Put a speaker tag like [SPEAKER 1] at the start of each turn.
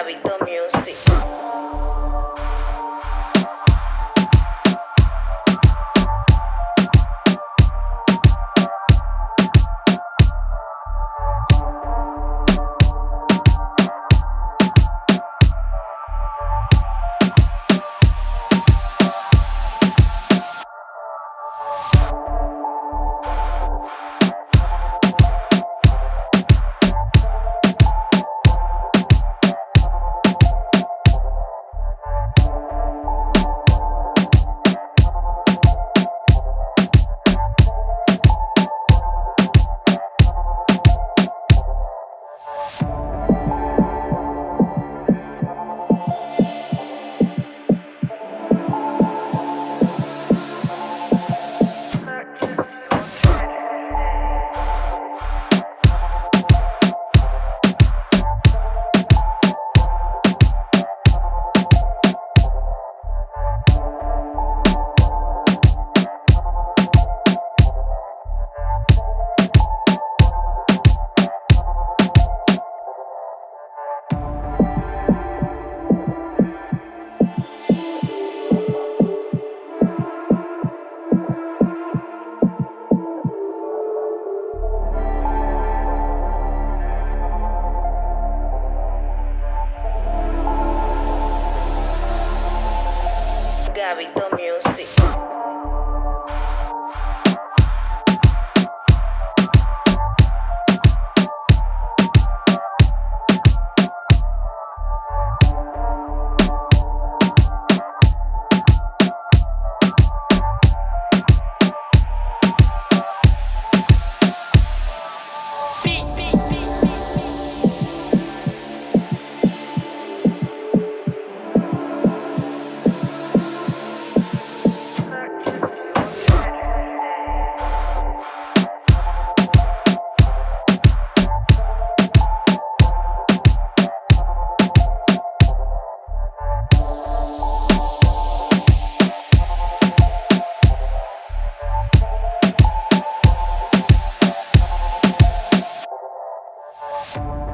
[SPEAKER 1] hábito. Thank you